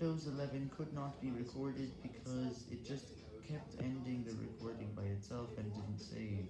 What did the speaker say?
Windows 11 could not be recorded because it just kept ending the recording by itself and didn't save.